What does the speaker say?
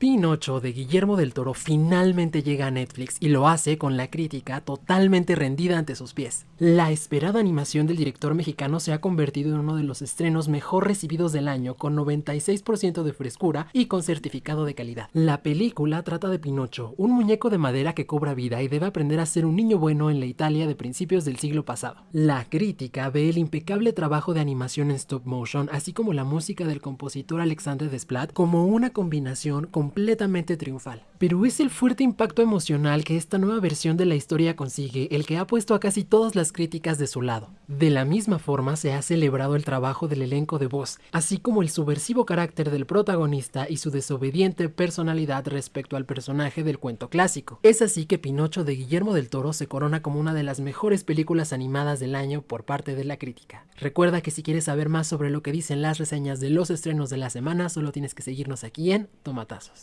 Pinocho de Guillermo del Toro finalmente llega a Netflix y lo hace con la crítica totalmente rendida ante sus pies. La esperada animación del director mexicano se ha convertido en uno de los estrenos mejor recibidos del año con 96% de frescura y con certificado de calidad. La película trata de Pinocho, un muñeco de madera que cobra vida y debe aprender a ser un niño bueno en la Italia de principios del siglo pasado. La crítica ve el impecable trabajo de animación en stop motion así como la música del compositor Alexandre Desplat como una combinación con completamente triunfal. Pero es el fuerte impacto emocional que esta nueva versión de la historia consigue el que ha puesto a casi todas las críticas de su lado. De la misma forma se ha celebrado el trabajo del elenco de voz, así como el subversivo carácter del protagonista y su desobediente personalidad respecto al personaje del cuento clásico. Es así que Pinocho de Guillermo del Toro se corona como una de las mejores películas animadas del año por parte de la crítica. Recuerda que si quieres saber más sobre lo que dicen las reseñas de los estrenos de la semana, solo tienes que seguirnos aquí en Tomatazos.